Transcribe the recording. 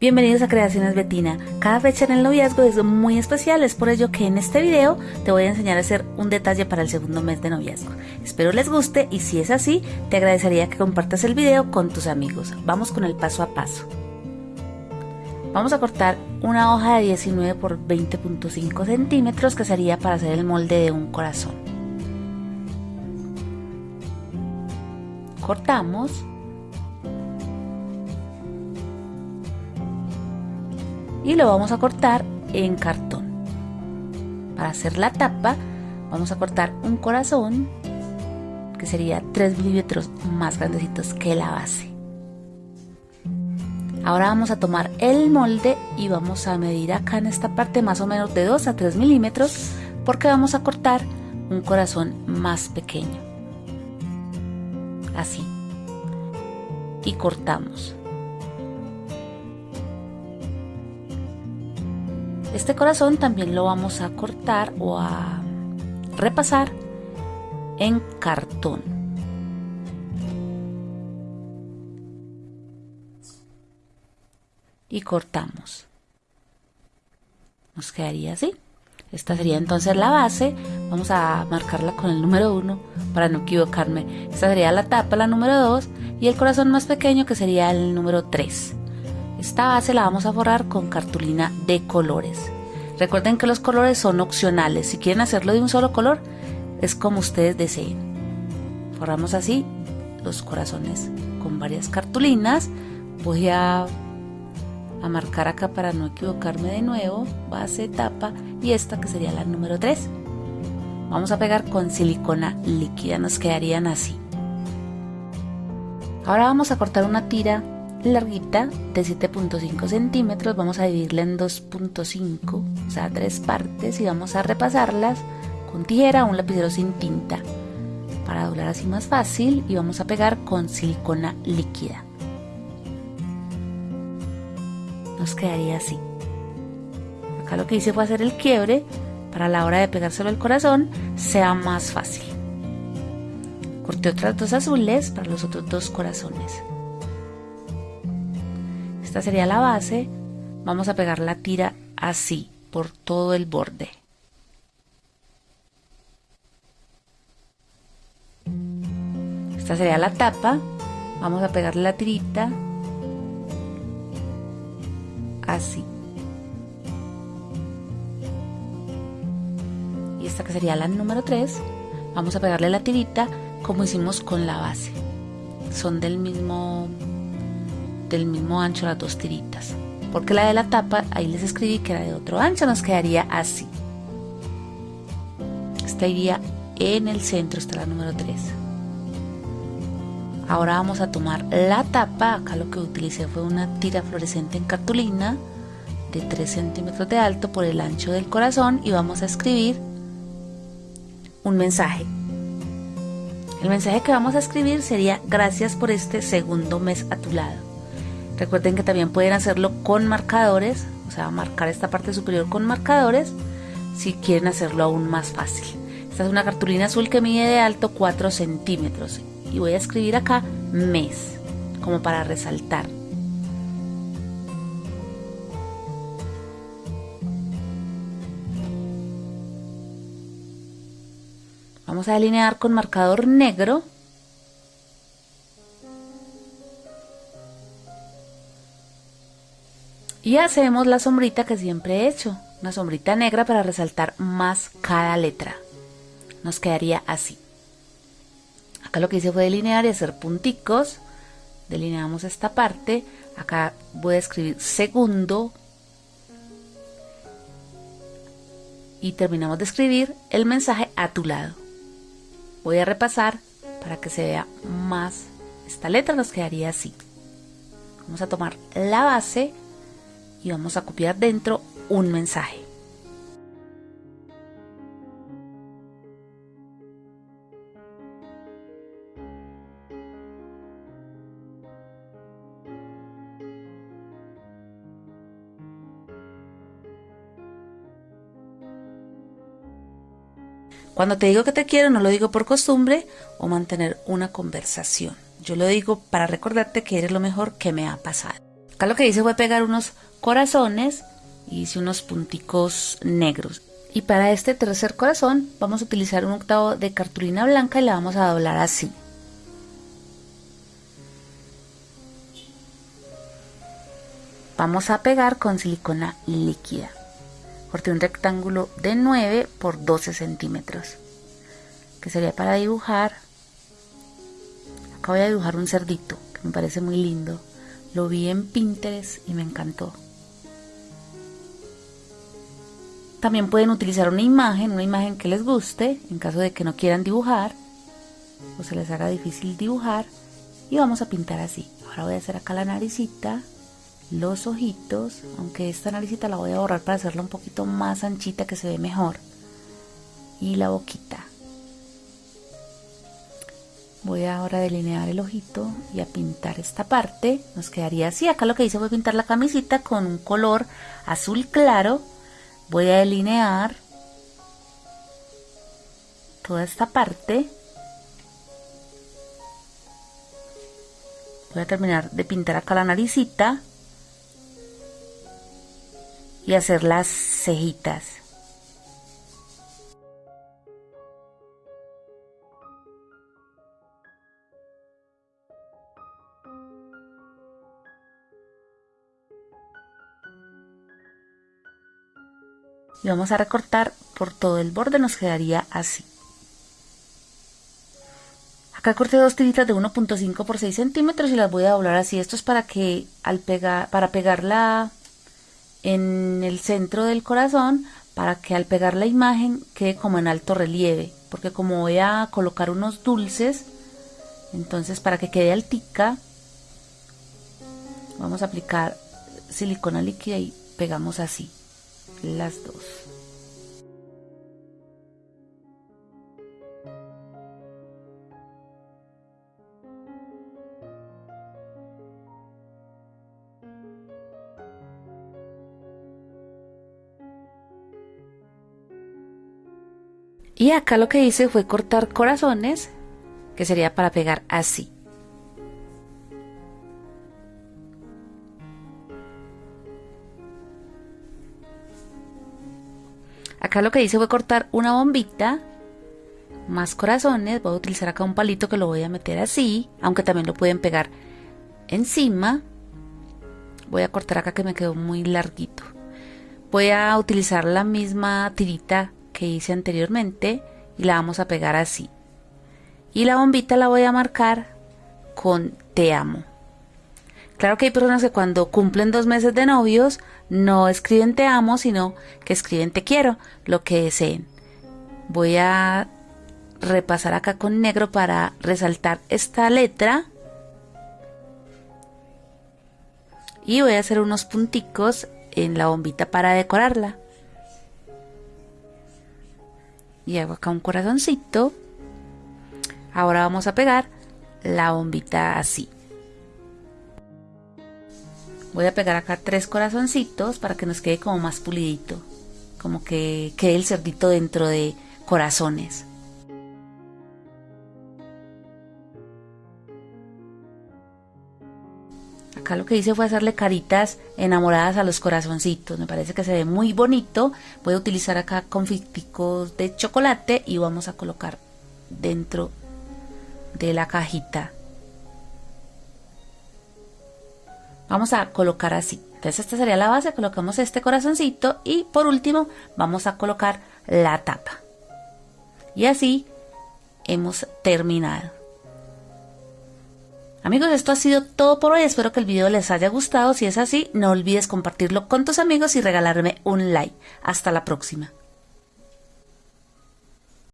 Bienvenidos a Creaciones Betina. Cada fecha en el noviazgo es muy especial, es por ello que en este video te voy a enseñar a hacer un detalle para el segundo mes de noviazgo. Espero les guste y si es así, te agradecería que compartas el video con tus amigos. Vamos con el paso a paso. Vamos a cortar una hoja de 19 por 20.5 centímetros que sería para hacer el molde de un corazón. Cortamos y lo vamos a cortar en cartón. Para hacer la tapa vamos a cortar un corazón que sería 3 milímetros más grandecitos que la base. Ahora vamos a tomar el molde y vamos a medir acá en esta parte más o menos de 2 a 3 milímetros porque vamos a cortar un corazón más pequeño. Así. Y cortamos. Este corazón también lo vamos a cortar o a repasar en cartón. Y cortamos. Nos quedaría así. Esta sería entonces la base. Vamos a marcarla con el número 1 para no equivocarme. Esta sería la tapa, la número 2. Y el corazón más pequeño que sería el número 3. Esta base la vamos a forrar con cartulina de colores. Recuerden que los colores son opcionales. Si quieren hacerlo de un solo color, es como ustedes deseen. Forramos así los corazones con varias cartulinas. Voy a, marcar acá para no equivocarme de nuevo. Base, tapa y esta que sería la número 3. Vamos a pegar con silicona líquida. Nos quedarían así. Ahora vamos a cortar una tira larguita de 7.5 centímetros vamos a dividirla en 2.5 o sea tres partes y vamos a repasarlas con tijera o un lapicero sin tinta para doblar así más fácil y vamos a pegar con silicona líquida. Nos quedaría así. Acá lo que hice fue hacer el quiebre para la hora de pegárselo al corazón sea más fácil. Corté otras dos azules para los otros dos corazones esta sería la base. Vamos a pegar la tira así, por todo el borde. Esta sería la tapa. Vamos a pegarle la tirita así. Y esta que sería la número 3, vamos a pegarle la tirita como hicimos con la base. Son del mismo del mismo ancho las dos tiritas. Porque la de la tapa, ahí les escribí que era de otro ancho, nos quedaría así. Esta iría en el centro, está la número 3. Ahora vamos a tomar la tapa, acá lo que utilicé fue una tira fluorescente en cartulina de 3 centímetros de alto por el ancho del corazón y vamos a escribir un mensaje. El mensaje que vamos a escribir sería gracias por este segundo mes a tu lado. Recuerden que también pueden hacerlo con marcadores, o sea, marcar esta parte superior con marcadores si quieren hacerlo aún más fácil. Esta es una cartulina azul que mide de alto 4 centímetros y voy a escribir acá mes, como para resaltar. Vamos a delinear con marcador negro Y hacemos la sombrita que siempre he hecho, una sombrita negra para resaltar más cada letra. Nos quedaría así. Acá lo que hice fue delinear y hacer punticos. Delineamos esta parte. Acá voy a escribir segundo. Y terminamos de escribir el mensaje a tu lado. Voy a repasar para que se vea más. Esta letra nos quedaría así. Vamos a tomar la base y vamos a copiar dentro un mensaje. Cuando te digo que te quiero, no lo digo por costumbre o mantener una conversación. Yo lo digo para recordarte que eres lo mejor que me ha pasado. Acá lo que hice fue pegar unos corazones y hice unos punticos negros. Y para este tercer corazón vamos a utilizar un octavo de cartulina blanca y la vamos a doblar así. Vamos a pegar con silicona líquida. Corté un rectángulo de 9 por 12 centímetros, que sería para dibujar. Acá voy a dibujar un cerdito, que me parece muy lindo. Lo vi en Pinterest y me encantó. También pueden utilizar una imagen, una imagen que les guste, en caso de que no quieran dibujar o se les haga difícil dibujar. Y vamos a pintar así. Ahora voy a hacer acá la naricita, los ojitos, aunque esta naricita la voy a borrar para hacerla un poquito más anchita que se ve mejor. Y la boquita. Voy ahora a delinear el ojito y a pintar esta parte. Nos quedaría así. Acá lo que hice fue pintar la camisita con un color azul claro. Voy a delinear toda esta parte. Voy a terminar de pintar acá la naricita y hacer las cejitas. Y vamos a recortar por todo el borde nos quedaría así. Acá corté dos tiritas de 1.5 por 6 centímetros y las voy a doblar así. Esto es para que al pegar para pegarla en el centro del corazón para que al pegar la imagen quede como en alto relieve porque como voy a colocar unos dulces entonces para que quede altica vamos a aplicar silicona líquida y pegamos así las dos. Y acá lo que hice fue cortar corazones, que sería para pegar así. Acá lo que hice fue cortar una bombita, más corazones, voy a utilizar acá un palito que lo voy a meter así, aunque también lo pueden pegar encima. Voy a cortar acá que me quedó muy larguito. Voy a utilizar la misma tirita que hice anteriormente y la vamos a pegar así. Y la bombita la voy a marcar con te amo. Claro que hay personas que cuando cumplen dos meses de novios no escriben te amo, sino que escriben te quiero, lo que deseen. Voy a repasar acá con negro para resaltar esta letra. Y voy a hacer unos punticos en la bombita para decorarla. Y hago acá un corazoncito. Ahora vamos a pegar la bombita así. Voy a pegar acá tres corazoncitos para que nos quede como más pulidito. Como que quede el cerdito dentro de corazones. Acá lo que hice fue hacerle caritas enamoradas a los corazoncitos. Me parece que se ve muy bonito. Voy a utilizar acá confiticos de chocolate y vamos a colocar dentro de la cajita vamos a colocar así. Entonces esta sería la base, colocamos este corazoncito y por último vamos a colocar la tapa. Y así hemos terminado. Amigos, esto ha sido todo por hoy. Espero que el video les haya gustado. Si es así, no olvides compartirlo con tus amigos y regalarme un like. Hasta la próxima.